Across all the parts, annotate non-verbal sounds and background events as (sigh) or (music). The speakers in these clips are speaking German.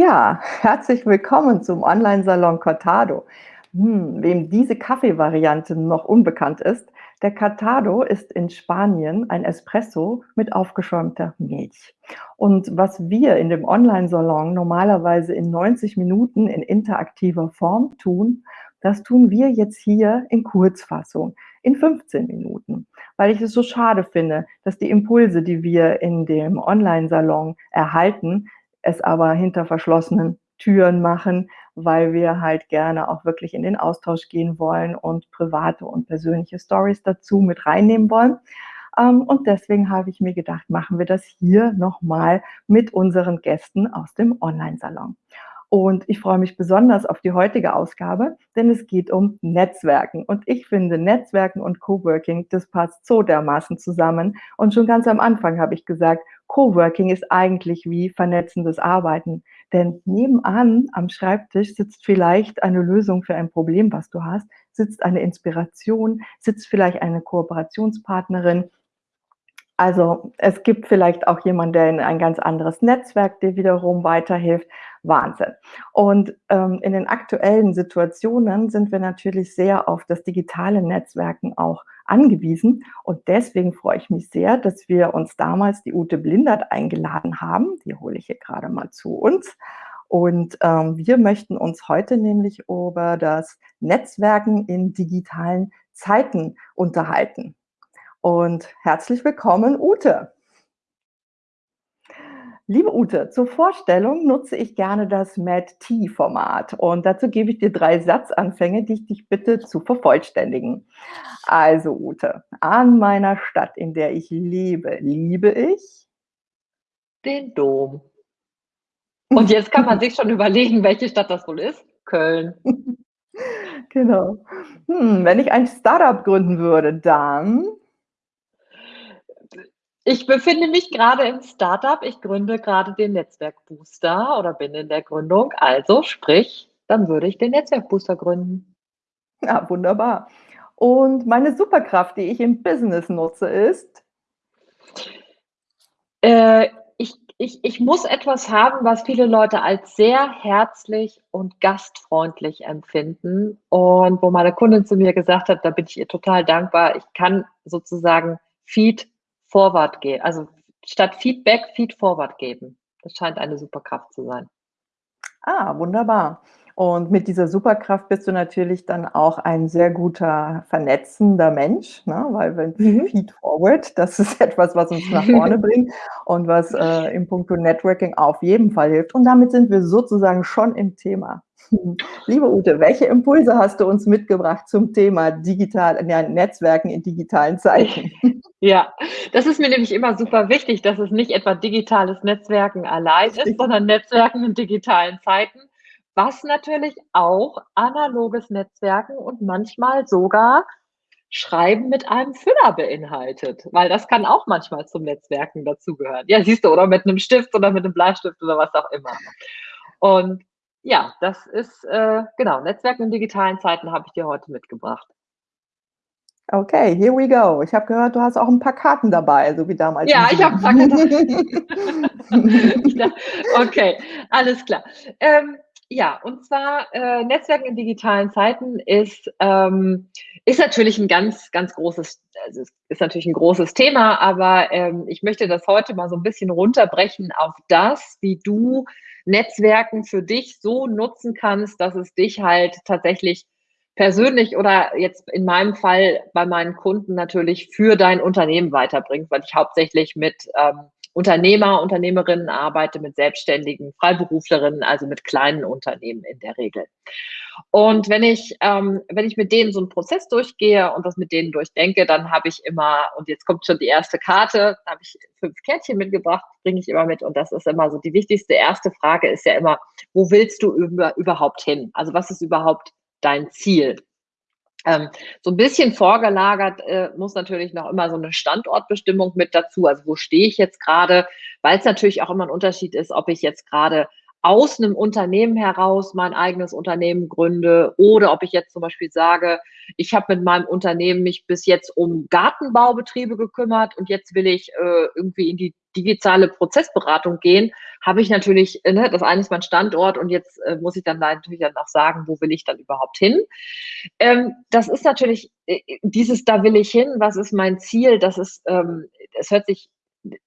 Ja, herzlich willkommen zum Online-Salon Cortado. Hm, wem diese Kaffeevariante noch unbekannt ist, der Cortado ist in Spanien ein Espresso mit aufgeschäumter Milch. Und was wir in dem Online-Salon normalerweise in 90 Minuten in interaktiver Form tun, das tun wir jetzt hier in Kurzfassung, in 15 Minuten, weil ich es so schade finde, dass die Impulse, die wir in dem Online-Salon erhalten, es aber hinter verschlossenen Türen machen, weil wir halt gerne auch wirklich in den Austausch gehen wollen und private und persönliche Stories dazu mit reinnehmen wollen. Ähm, und deswegen habe ich mir gedacht, machen wir das hier nochmal mit unseren Gästen aus dem Online-Salon. Und ich freue mich besonders auf die heutige Ausgabe, denn es geht um Netzwerken. Und ich finde, Netzwerken und Coworking, das passt so dermaßen zusammen. Und schon ganz am Anfang habe ich gesagt, Coworking ist eigentlich wie vernetzendes Arbeiten. Denn nebenan am Schreibtisch sitzt vielleicht eine Lösung für ein Problem, was du hast, sitzt eine Inspiration, sitzt vielleicht eine Kooperationspartnerin, also es gibt vielleicht auch jemanden, der in ein ganz anderes Netzwerk dir wiederum weiterhilft. Wahnsinn. Und ähm, in den aktuellen Situationen sind wir natürlich sehr auf das digitale Netzwerken auch angewiesen. Und deswegen freue ich mich sehr, dass wir uns damals die Ute Blindert eingeladen haben. Die hole ich hier gerade mal zu uns. Und ähm, wir möchten uns heute nämlich über das Netzwerken in digitalen Zeiten unterhalten und herzlich willkommen, Ute. Liebe Ute, zur Vorstellung nutze ich gerne das MAD-T-Format und dazu gebe ich dir drei Satzanfänge, die ich dich bitte zu vervollständigen. Also Ute, an meiner Stadt, in der ich lebe, liebe ich den Dom. Und jetzt kann man sich schon überlegen, welche Stadt das wohl ist. Köln. (laughs) genau. Hm, wenn ich ein Startup gründen würde, dann ich befinde mich gerade im Startup. Ich gründe gerade den Netzwerkbooster oder bin in der Gründung. Also sprich, dann würde ich den Netzwerkbooster gründen. Ja, wunderbar. Und meine Superkraft, die ich im Business nutze, ist? Äh, ich, ich, ich muss etwas haben, was viele Leute als sehr herzlich und gastfreundlich empfinden. Und wo meine Kundin zu mir gesagt hat, da bin ich ihr total dankbar. Ich kann sozusagen Feed Forward gehen. Also statt Feedback, Feed Forward geben. Das scheint eine Superkraft zu sein. Ah, wunderbar. Und mit dieser Superkraft bist du natürlich dann auch ein sehr guter vernetzender Mensch, ne? weil wenn mhm. Feed Forward, das ist (laughs) etwas, was uns nach vorne (laughs) bringt und was äh, im Punkto Networking auf jeden Fall hilft. Und damit sind wir sozusagen schon im Thema. Liebe Ute, welche Impulse hast du uns mitgebracht zum Thema digital, ja, Netzwerken in digitalen Zeiten? Ja, das ist mir nämlich immer super wichtig, dass es nicht etwa digitales Netzwerken allein ist, sondern Netzwerken in digitalen Zeiten, was natürlich auch analoges Netzwerken und manchmal sogar Schreiben mit einem Füller beinhaltet, weil das kann auch manchmal zum Netzwerken dazugehören. Ja, siehst du, oder mit einem Stift oder mit einem Bleistift oder was auch immer. Und ja, das ist, äh, genau, Netzwerken in digitalen Zeiten habe ich dir heute mitgebracht. Okay, here we go. Ich habe gehört, du hast auch ein paar Karten dabei, so wie damals. Ja, ich habe ein paar Karten. (laughs) (laughs) okay, alles klar. Ähm, ja, und zwar äh, Netzwerken in digitalen Zeiten ist, ähm, ist natürlich ein ganz, ganz großes, also ist natürlich ein großes Thema, aber ähm, ich möchte das heute mal so ein bisschen runterbrechen auf das, wie du Netzwerken für dich so nutzen kannst, dass es dich halt tatsächlich persönlich oder jetzt in meinem Fall bei meinen Kunden natürlich für dein Unternehmen weiterbringt, weil ich hauptsächlich mit ähm, Unternehmer, Unternehmerinnen arbeite, mit Selbstständigen, Freiberuflerinnen, also mit kleinen Unternehmen in der Regel. Und wenn ich, ähm, wenn ich mit denen so einen Prozess durchgehe und das mit denen durchdenke, dann habe ich immer, und jetzt kommt schon die erste Karte, da habe ich fünf Kärtchen mitgebracht, bringe ich immer mit. Und das ist immer so die wichtigste erste Frage ist ja immer, wo willst du über, überhaupt hin? Also was ist überhaupt dein Ziel? Ähm, so ein bisschen vorgelagert äh, muss natürlich noch immer so eine Standortbestimmung mit dazu. Also wo stehe ich jetzt gerade? Weil es natürlich auch immer ein Unterschied ist, ob ich jetzt gerade aus einem Unternehmen heraus mein eigenes Unternehmen gründe oder ob ich jetzt zum Beispiel sage, ich habe mit meinem Unternehmen mich bis jetzt um Gartenbaubetriebe gekümmert und jetzt will ich äh, irgendwie in die digitale Prozessberatung gehen, habe ich natürlich, äh, ne, das eine ist mein Standort und jetzt äh, muss ich dann natürlich dann auch sagen, wo will ich dann überhaupt hin. Ähm, das ist natürlich äh, dieses, da will ich hin, was ist mein Ziel, das ist, ähm, es hört sich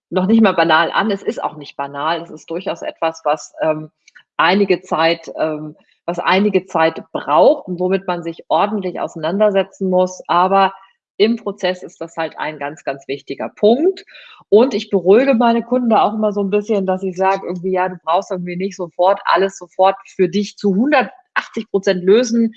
noch nicht mal banal an, es ist auch nicht banal, es ist durchaus etwas, was ähm, einige Zeit, ähm, was einige Zeit braucht und womit man sich ordentlich auseinandersetzen muss, aber im Prozess ist das halt ein ganz, ganz wichtiger Punkt. Und ich beruhige meine Kunden da auch immer so ein bisschen, dass ich sage, irgendwie, ja, du brauchst irgendwie nicht sofort alles sofort für dich zu 180 Prozent lösen.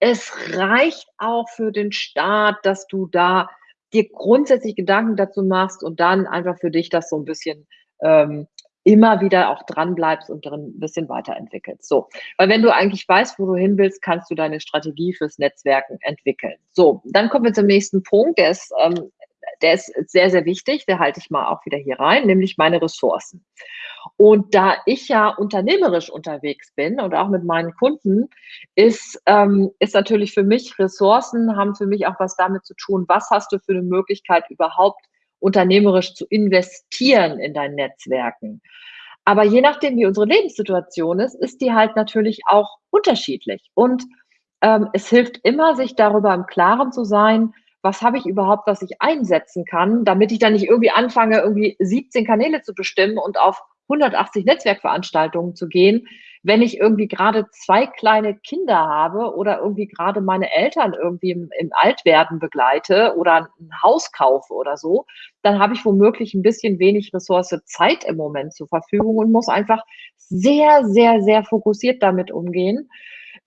Es reicht auch für den Start, dass du da dir grundsätzlich Gedanken dazu machst und dann einfach für dich das so ein bisschen ähm, immer wieder auch dran bleibst und drin ein bisschen weiterentwickelst. So, weil wenn du eigentlich weißt, wo du hin willst, kannst du deine Strategie fürs Netzwerken entwickeln. So, dann kommen wir zum nächsten Punkt, der ist, ähm, der ist sehr, sehr wichtig, der halte ich mal auch wieder hier rein, nämlich meine Ressourcen. Und da ich ja unternehmerisch unterwegs bin und auch mit meinen Kunden, ist, ähm, ist natürlich für mich Ressourcen, haben für mich auch was damit zu tun, was hast du für eine Möglichkeit überhaupt unternehmerisch zu investieren in deinen Netzwerken. Aber je nachdem, wie unsere Lebenssituation ist, ist die halt natürlich auch unterschiedlich. Und ähm, es hilft immer, sich darüber im Klaren zu sein, was habe ich überhaupt, was ich einsetzen kann, damit ich dann nicht irgendwie anfange, irgendwie 17 Kanäle zu bestimmen und auf 180 Netzwerkveranstaltungen zu gehen, wenn ich irgendwie gerade zwei kleine Kinder habe oder irgendwie gerade meine Eltern irgendwie im, im Altwerden begleite oder ein Haus kaufe oder so, dann habe ich womöglich ein bisschen wenig Ressource Zeit im Moment zur Verfügung und muss einfach sehr, sehr, sehr fokussiert damit umgehen.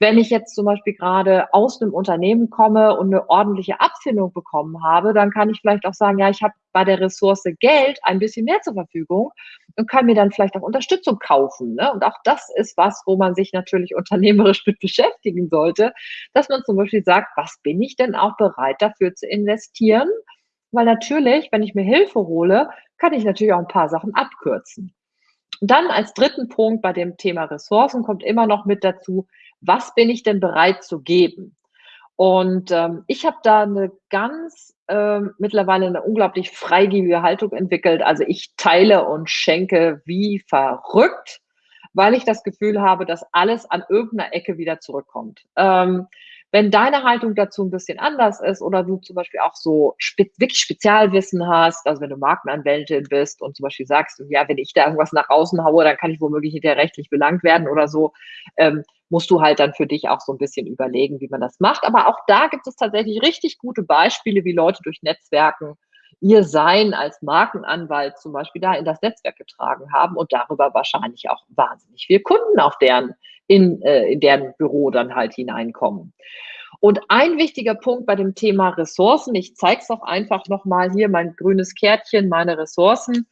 Wenn ich jetzt zum Beispiel gerade aus einem Unternehmen komme und eine ordentliche Abfindung bekommen habe, dann kann ich vielleicht auch sagen, ja, ich habe bei der Ressource Geld ein bisschen mehr zur Verfügung und kann mir dann vielleicht auch Unterstützung kaufen. Ne? Und auch das ist was, wo man sich natürlich (laughs) unternehmerisch mit beschäftigen sollte, dass man zum Beispiel sagt, was bin ich denn auch bereit dafür zu investieren? Weil natürlich, wenn ich mir Hilfe hole, kann ich natürlich auch ein paar Sachen abkürzen. Und dann als dritten Punkt bei dem Thema Ressourcen kommt immer noch mit dazu, was bin ich denn bereit zu geben? Und ähm, ich habe da eine ganz ähm, mittlerweile eine unglaublich freigebige Haltung entwickelt. Also ich teile und schenke wie verrückt, weil ich das Gefühl habe, dass alles an irgendeiner Ecke wieder zurückkommt. Ähm, wenn deine Haltung dazu ein bisschen anders ist oder du zum Beispiel auch so spe wirklich Spezialwissen hast, also wenn du Markenanwältin bist und zum Beispiel sagst, ja, wenn ich da irgendwas nach außen haue, dann kann ich womöglich hinterher rechtlich belangt werden oder so, ähm, musst du halt dann für dich auch so ein bisschen überlegen, wie man das macht. Aber auch da gibt es tatsächlich richtig gute Beispiele, wie Leute durch Netzwerken ihr Sein als Markenanwalt zum Beispiel da in das Netzwerk getragen haben und darüber wahrscheinlich auch wahnsinnig viele Kunden auf deren, in, äh, in deren Büro dann halt hineinkommen. Und ein wichtiger Punkt bei dem Thema Ressourcen, ich zeige es auch einfach nochmal hier, mein grünes Kärtchen, meine Ressourcen,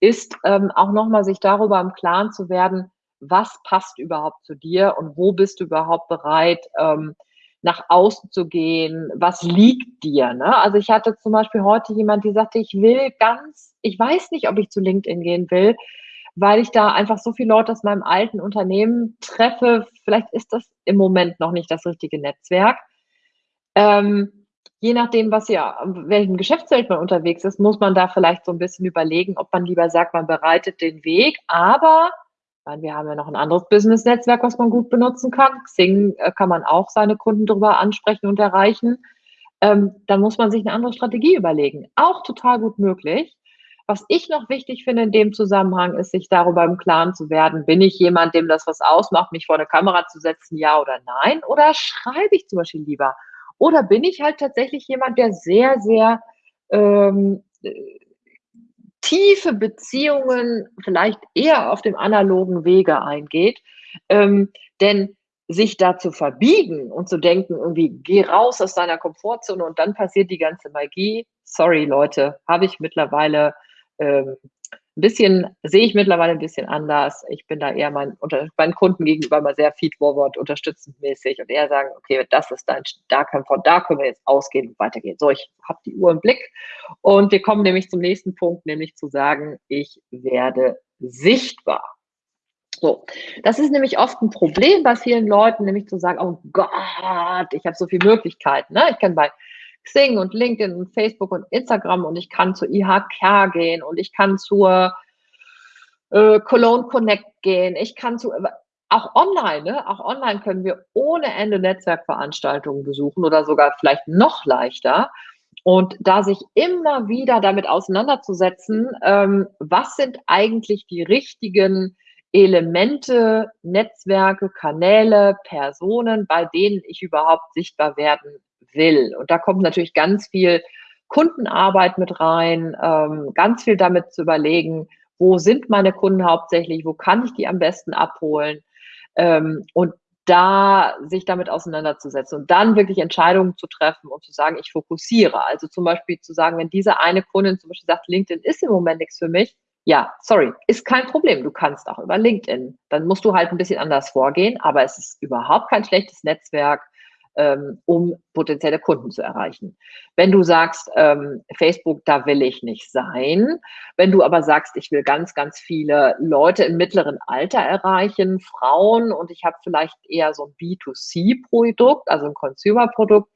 ist ähm, auch nochmal sich darüber im Klaren zu werden, was passt überhaupt zu dir und wo bist du überhaupt bereit, ähm, nach außen zu gehen, was liegt dir. Ne? Also ich hatte zum Beispiel heute jemand, die sagte, ich will ganz, ich weiß nicht, ob ich zu LinkedIn gehen will, weil ich da einfach so viele Leute aus meinem alten Unternehmen treffe. Vielleicht ist das im Moment noch nicht das richtige Netzwerk. Ähm, je nachdem, was ja, welchem Geschäftsfeld man unterwegs ist, muss man da vielleicht so ein bisschen überlegen, ob man lieber sagt, man bereitet den Weg, aber wir haben ja noch ein anderes Business-Netzwerk, was man gut benutzen kann. Xing äh, kann man auch seine Kunden darüber ansprechen und erreichen. Ähm, dann muss man sich eine andere Strategie überlegen. Auch total gut möglich. Was ich noch wichtig finde in dem Zusammenhang, ist, sich darüber im Klaren zu werden, bin ich jemand, dem das was ausmacht, mich vor eine Kamera zu setzen, ja oder nein? Oder schreibe ich zum Beispiel lieber? Oder bin ich halt tatsächlich jemand, der sehr, sehr ähm, tiefe Beziehungen vielleicht eher auf dem analogen Wege eingeht. Ähm, denn sich da zu verbiegen und zu denken, irgendwie, geh raus aus deiner Komfortzone und dann passiert die ganze Magie. Sorry, Leute, habe ich mittlerweile ähm, ein bisschen, sehe ich mittlerweile ein bisschen anders. Ich bin da eher mein, unter, meinen Kunden gegenüber mal sehr feedforward, unterstützend mäßig und eher sagen, okay, das ist dein, da können, von da können wir jetzt ausgehen und weitergehen. So, ich habe die Uhr im Blick und wir kommen nämlich zum nächsten Punkt, nämlich zu sagen, ich werde sichtbar. So, das ist nämlich oft ein Problem bei vielen Leuten, nämlich zu sagen, oh Gott, ich habe so viele Möglichkeiten. Ne? Ich kann bei Xing und LinkedIn und Facebook und Instagram und ich kann zur IHK gehen und ich kann zur äh, Cologne Connect gehen. Ich kann zu, auch online, ne? auch online können wir ohne Ende Netzwerkveranstaltungen besuchen oder sogar vielleicht noch leichter. Und da sich immer wieder damit auseinanderzusetzen, ähm, was sind eigentlich die richtigen Elemente, Netzwerke, Kanäle, Personen, bei denen ich überhaupt sichtbar werden will. Und da kommt natürlich ganz viel Kundenarbeit mit rein, ähm, ganz viel damit zu überlegen, wo sind meine Kunden hauptsächlich, wo kann ich die am besten abholen ähm, und da sich damit auseinanderzusetzen und dann wirklich Entscheidungen zu treffen und zu sagen, ich fokussiere. Also zum Beispiel zu sagen, wenn diese eine Kundin zum Beispiel sagt, LinkedIn ist im Moment nichts für mich, ja, sorry, ist kein Problem. Du kannst auch über LinkedIn. Dann musst du halt ein bisschen anders vorgehen, aber es ist überhaupt kein schlechtes Netzwerk, ähm, um potenzielle Kunden zu erreichen. Wenn du sagst, ähm, Facebook, da will ich nicht sein, wenn du aber sagst, ich will ganz, ganz viele Leute im mittleren Alter erreichen, Frauen und ich habe vielleicht eher so ein B2C-Produkt, also ein Consumer-Produkt,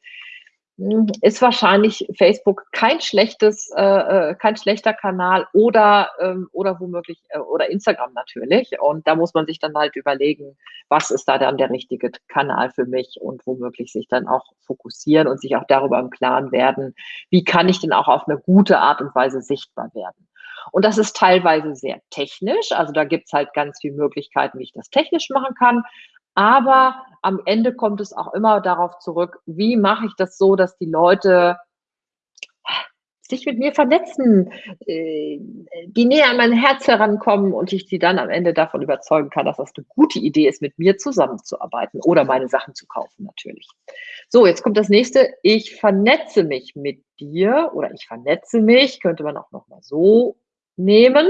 ist wahrscheinlich Facebook kein schlechtes, äh, äh, kein schlechter Kanal oder, ähm, oder womöglich, äh, oder Instagram natürlich. Und da muss man sich dann halt überlegen, was ist da dann der richtige Kanal für mich und womöglich sich dann auch fokussieren und sich auch darüber im Klaren werden, wie kann ich denn auch auf eine gute Art und Weise sichtbar werden. Und das ist teilweise sehr technisch. Also da gibt's halt ganz viele Möglichkeiten, wie ich das technisch machen kann. Aber am Ende kommt es auch immer darauf zurück, wie mache ich das so, dass die Leute sich mit mir vernetzen, äh, die näher an mein Herz herankommen und ich sie dann am Ende davon überzeugen kann, dass das eine gute Idee ist, mit mir zusammenzuarbeiten oder meine Sachen zu kaufen natürlich. So, jetzt kommt das nächste. Ich vernetze mich mit dir oder ich vernetze mich, könnte man auch nochmal so nehmen.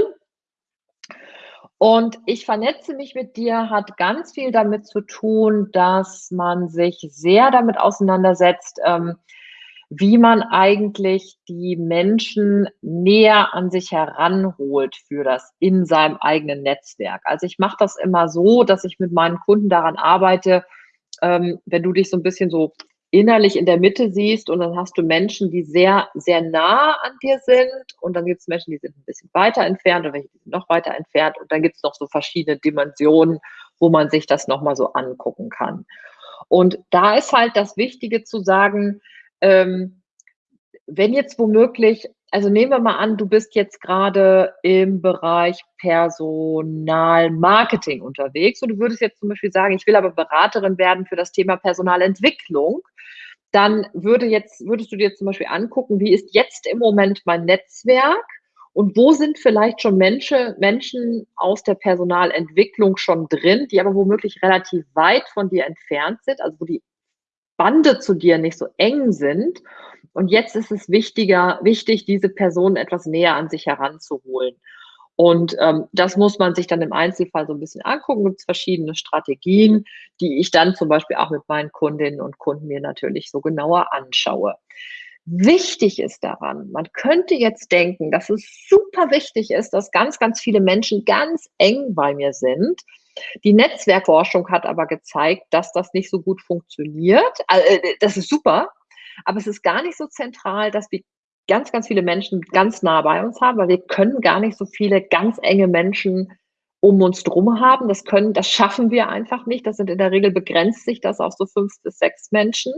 Und ich vernetze mich mit dir hat ganz viel damit zu tun, dass man sich sehr damit auseinandersetzt, ähm, wie man eigentlich die Menschen näher an sich heranholt für das in seinem eigenen Netzwerk. Also ich mache das immer so, dass ich mit meinen Kunden daran arbeite, ähm, wenn du dich so ein bisschen so innerlich in der Mitte siehst und dann hast du Menschen, die sehr, sehr nah an dir sind und dann gibt es Menschen, die sind ein bisschen weiter entfernt und welche, die sind noch weiter entfernt und dann gibt es noch so verschiedene Dimensionen, wo man sich das nochmal so angucken kann. Und da ist halt das Wichtige zu sagen, ähm, wenn jetzt womöglich, also nehmen wir mal an, du bist jetzt gerade im Bereich Personalmarketing unterwegs und du würdest jetzt zum Beispiel sagen, ich will aber Beraterin werden für das Thema Personalentwicklung, dann würde jetzt, würdest du dir zum Beispiel angucken, wie ist jetzt im Moment mein Netzwerk und wo sind vielleicht schon Menschen, Menschen aus der Personalentwicklung schon drin, die aber womöglich relativ weit von dir entfernt sind, also wo die Bande zu dir nicht so eng sind. Und jetzt ist es wichtiger, wichtig, diese Person etwas näher an sich heranzuholen. Und ähm, das muss man sich dann im Einzelfall so ein bisschen angucken. Es gibt verschiedene Strategien, die ich dann zum Beispiel auch mit meinen Kundinnen und Kunden mir natürlich so genauer anschaue. Wichtig ist daran, man könnte jetzt denken, dass es super wichtig ist, dass ganz, ganz viele Menschen ganz eng bei mir sind. Die Netzwerkforschung hat aber gezeigt, dass das nicht so gut funktioniert. Also, das ist super, aber es ist gar nicht so zentral, dass wir ganz, ganz viele Menschen ganz nah bei uns haben, weil wir können gar nicht so viele ganz enge Menschen um uns drum haben. Das können, das schaffen wir einfach nicht. Das sind in der Regel begrenzt sich das auf so fünf bis sechs Menschen.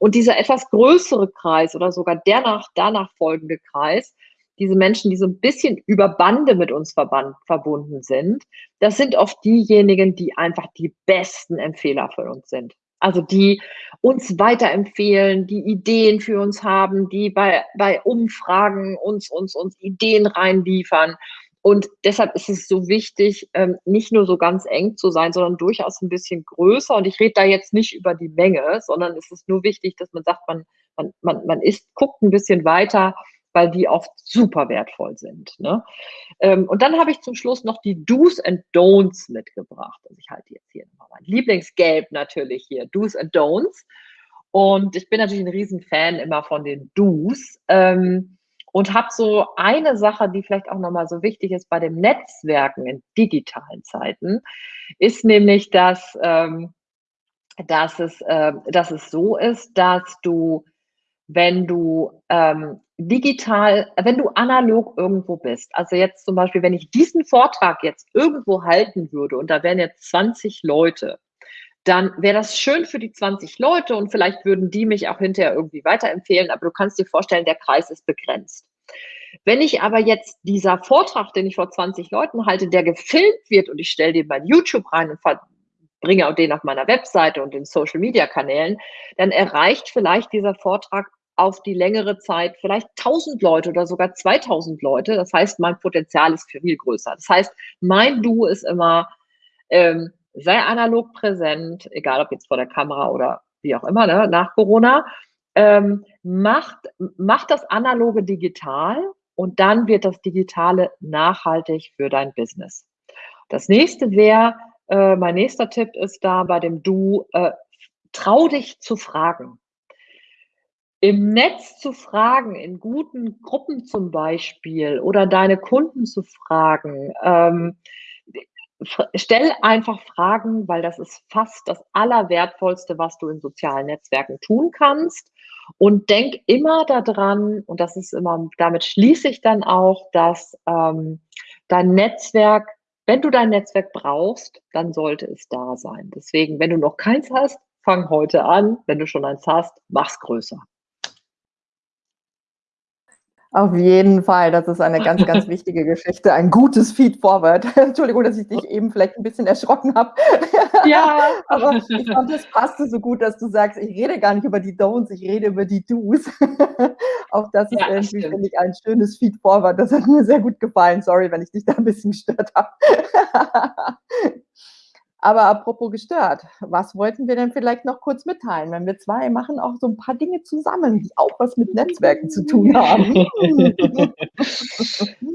Und dieser etwas größere Kreis oder sogar der nach, danach folgende Kreis, diese Menschen, die so ein bisschen über Bande mit uns verband, verbunden sind, das sind oft diejenigen, die einfach die besten Empfehler für uns sind. Also die uns weiterempfehlen, die Ideen für uns haben, die bei, bei Umfragen uns, uns, uns Ideen reinliefern. Und deshalb ist es so wichtig, ähm, nicht nur so ganz eng zu sein, sondern durchaus ein bisschen größer. Und ich rede da jetzt nicht über die Menge, sondern es ist nur wichtig, dass man sagt, man, man, man, man ist, guckt ein bisschen weiter weil die oft super wertvoll sind. Ne? Ähm, und dann habe ich zum Schluss noch die Do's and Don'ts mitgebracht. Also ich halte jetzt hier nochmal mein Lieblingsgelb natürlich hier, Do's and Don'ts. Und ich bin natürlich ein Riesenfan immer von den Do's. Ähm, und habe so eine Sache, die vielleicht auch nochmal so wichtig ist bei dem Netzwerken in digitalen Zeiten, ist nämlich, dass, ähm, dass, es, äh, dass es so ist, dass du, wenn du ähm, digital, wenn du analog irgendwo bist, also jetzt zum Beispiel, wenn ich diesen Vortrag jetzt irgendwo halten würde und da wären jetzt 20 Leute, dann wäre das schön für die 20 Leute und vielleicht würden die mich auch hinterher irgendwie weiterempfehlen, aber du kannst dir vorstellen, der Kreis ist begrenzt. Wenn ich aber jetzt dieser Vortrag, den ich vor 20 Leuten halte, der gefilmt wird und ich stelle den bei YouTube rein und bringe auch den auf meiner Webseite und in Social Media Kanälen, dann erreicht vielleicht dieser Vortrag auf die längere Zeit vielleicht 1000 Leute oder sogar 2000 Leute. Das heißt, mein Potenzial ist viel größer. Das heißt, mein Du ist immer, ähm, sei analog präsent, egal ob jetzt vor der Kamera oder wie auch immer, ne, nach Corona. Ähm, macht, macht das Analoge digital und dann wird das Digitale nachhaltig für dein Business. Das nächste wäre, äh, mein nächster Tipp ist da bei dem Du, äh, trau dich zu fragen. Im Netz zu fragen, in guten Gruppen zum Beispiel oder deine Kunden zu fragen, ähm, stell einfach Fragen, weil das ist fast das Allerwertvollste, was du in sozialen Netzwerken tun kannst. Und denk immer daran, und das ist immer, damit schließe ich dann auch, dass ähm, dein Netzwerk, wenn du dein Netzwerk brauchst, dann sollte es da sein. Deswegen, wenn du noch keins hast, fang heute an. Wenn du schon eins hast, mach's größer. Auf jeden Fall, das ist eine ganz, ganz (laughs) wichtige Geschichte. Ein gutes Feed-Forward. (laughs) Entschuldigung, dass ich dich eben vielleicht ein bisschen erschrocken habe. Ja. (laughs) Aber ich fand, das passte so gut, dass du sagst, ich rede gar nicht über die Don'ts, ich rede über die Do's. Auch das ist ja, irgendwie, finde ich, ein schönes Feed-Forward. Das hat mir sehr gut gefallen. Sorry, wenn ich dich da ein bisschen gestört habe. Aber apropos gestört, was wollten wir denn vielleicht noch kurz mitteilen? Wenn wir zwei machen auch so ein paar Dinge zusammen, die auch was mit Netzwerken zu tun haben. (laughs)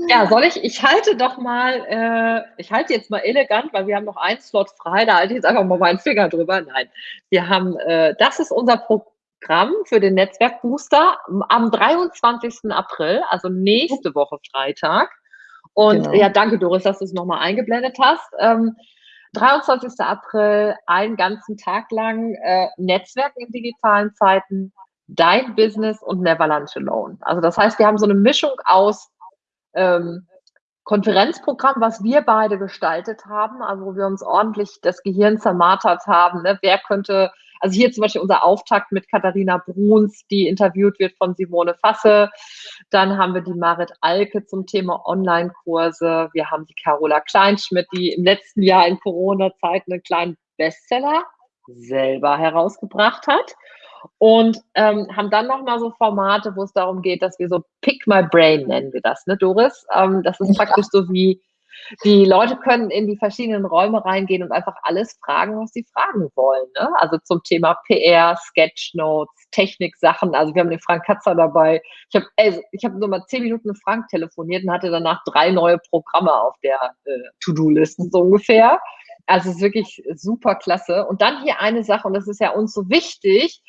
ja, soll ich? Ich halte doch mal, äh, ich halte jetzt mal elegant, weil wir haben noch einen Slot frei, da halte ich jetzt einfach mal meinen Finger drüber. Nein, wir haben, äh, das ist unser Programm für den Netzwerkbooster am 23. April, also nächste Woche Freitag. Und genau. ja, danke Doris, dass du es nochmal eingeblendet hast. Ähm, 23. April, einen ganzen Tag lang äh, Netzwerken in digitalen Zeiten, dein Business und Never Lunch Alone. Also das heißt, wir haben so eine Mischung aus ähm, Konferenzprogramm, was wir beide gestaltet haben, also wo wir uns ordentlich das Gehirn zermartert haben. Ne? Wer könnte also hier zum Beispiel unser Auftakt mit Katharina Bruns, die interviewt wird von Simone Fasse. Dann haben wir die Marit Alke zum Thema Online-Kurse. Wir haben die Carola Kleinschmidt, die im letzten Jahr in Corona-Zeiten einen kleinen Bestseller selber herausgebracht hat. Und ähm, haben dann nochmal so Formate, wo es darum geht, dass wir so Pick My Brain nennen wir das, ne, Doris? Ähm, das ist praktisch so wie die Leute können in die verschiedenen Räume reingehen und einfach alles fragen, was sie fragen wollen. Ne? Also zum Thema PR, Sketchnotes, Techniksachen. Also wir haben den Frank Katzer dabei. Ich habe also ich hab nur mal zehn Minuten mit Frank telefoniert und hatte danach drei neue Programme auf der äh, To-Do-Liste so ungefähr. Also es ist wirklich super klasse. Und dann hier eine Sache, und das ist ja uns so wichtig,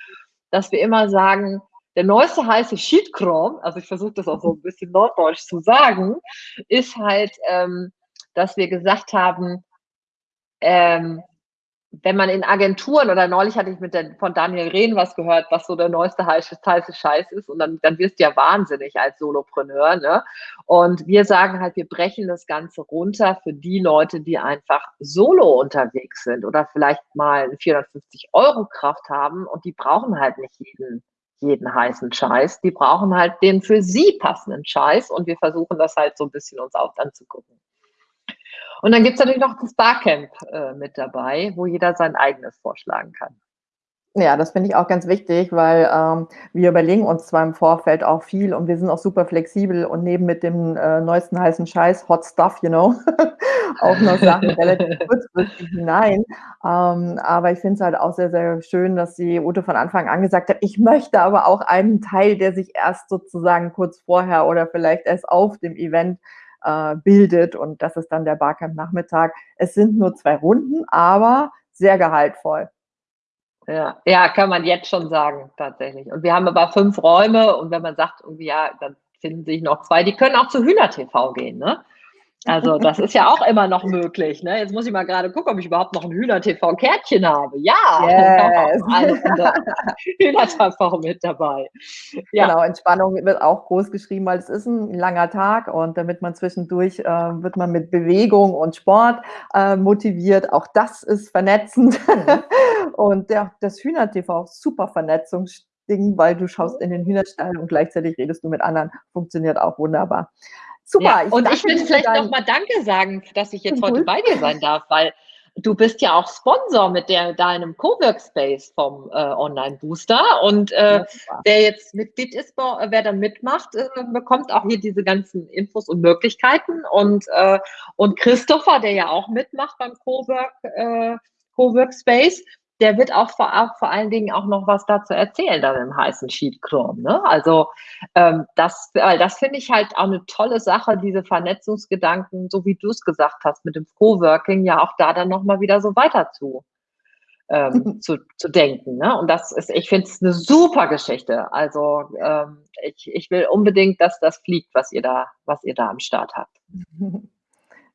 dass wir immer sagen, der neueste heiße Sheetchrome, also ich versuche das auch so ein bisschen norddeutsch zu sagen, ist halt, ähm, dass wir gesagt haben, ähm, wenn man in Agenturen oder neulich hatte ich mit der, von Daniel Rehn was gehört, was so der neueste heiße, heiße Scheiß ist und dann, dann wirst du ja wahnsinnig als Solopreneur. Ne? Und wir sagen halt, wir brechen das Ganze runter für die Leute, die einfach solo unterwegs sind oder vielleicht mal eine 450 Euro Kraft haben und die brauchen halt nicht jeden jeden heißen Scheiß. Die brauchen halt den für sie passenden Scheiß und wir versuchen das halt so ein bisschen uns auch anzugucken. Und dann gibt es natürlich noch das Barcamp äh, mit dabei, wo jeder sein eigenes vorschlagen kann. Ja, das finde ich auch ganz wichtig, weil ähm, wir überlegen uns zwar im Vorfeld auch viel und wir sind auch super flexibel und nehmen mit dem äh, neuesten heißen Scheiß, Hot Stuff, you know, (laughs) auch noch Sachen (laughs) relativ kurzfristig hinein. Ähm, aber ich finde es halt auch sehr, sehr schön, dass die Ute von Anfang an gesagt hat, ich möchte aber auch einen Teil, der sich erst sozusagen kurz vorher oder vielleicht erst auf dem Event äh, bildet und das ist dann der Barcamp-Nachmittag. Es sind nur zwei Runden, aber sehr gehaltvoll. Ja, ja, kann man jetzt schon sagen, tatsächlich. Und wir haben aber fünf Räume und wenn man sagt, irgendwie, ja, dann finden sich noch zwei. Die können auch zu Hühner TV gehen, ne? Also das ist ja auch immer noch möglich. Ne? Jetzt muss ich mal gerade gucken, ob ich überhaupt noch ein Hühner-TV-Kärtchen habe. Ja, yes. (laughs) Hühner-TV mit dabei. Ja. Genau, Entspannung wird auch groß geschrieben, weil es ist ein langer Tag und damit man zwischendurch, äh, wird man mit Bewegung und Sport äh, motiviert. Auch das ist vernetzend. Mhm. (laughs) und der, das Hühner-TV, super Vernetzungsding, weil du schaust in den Hühnerstall und gleichzeitig redest du mit anderen. Funktioniert auch wunderbar. Super. Ja, ich und ich will vielleicht nochmal Danke sagen, dass ich jetzt heute bei dir sein darf, weil du bist ja auch Sponsor mit der, deinem Coworkspace vom äh, Online Booster. Und äh, wer jetzt Mitglied ist, wer da mitmacht, äh, bekommt auch hier diese ganzen Infos und Möglichkeiten. Und, äh, und Christopher, der ja auch mitmacht beim Cowork, äh, Coworkspace, der wird auch vor, auch vor allen Dingen auch noch was dazu erzählen, dann im heißen Sheet Chrome. Ne? Also ähm, das, äh, das finde ich halt auch eine tolle Sache, diese Vernetzungsgedanken, so wie du es gesagt hast, mit dem Coworking, ja auch da dann nochmal wieder so weiter zu, ähm, (laughs) zu, zu denken. Ne? Und das ist, ich finde es eine super Geschichte. Also ähm, ich, ich will unbedingt, dass das fliegt, was ihr da, was ihr da am Start habt. (laughs)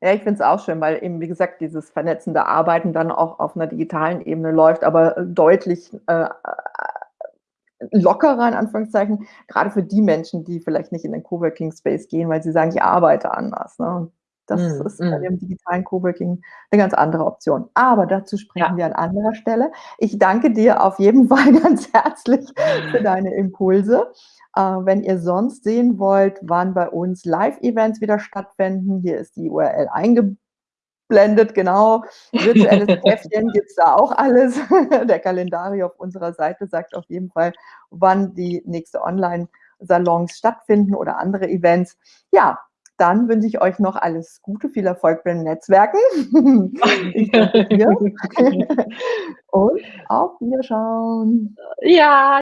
Ja, ich finde es auch schön, weil eben, wie gesagt, dieses vernetzende Arbeiten dann auch auf einer digitalen Ebene läuft, aber äh, deutlich äh, äh, lockerer, in Anführungszeichen, gerade für die Menschen, die vielleicht nicht in den Coworking Space gehen, weil sie sagen, ich arbeite anders. Ne? Das mm, ist bei mm. dem digitalen Coworking eine ganz andere Option. Aber dazu sprechen ja. wir an anderer Stelle. Ich danke dir auf jeden (laughs) Fall ganz herzlich für deine Impulse. Äh, wenn ihr sonst sehen wollt, wann bei uns Live-Events wieder stattfinden, hier ist die URL eingeblendet, genau. Virtuelles Käffchen (laughs) gibt es da auch alles. (laughs) Der Kalendari auf unserer Seite sagt auf jeden Fall, wann die nächste Online-Salons stattfinden oder andere Events. Ja, dann wünsche ich euch noch alles Gute, viel Erfolg beim Netzwerken. (laughs) ich danke dir. (laughs) Und auf Wiederschauen. Ja.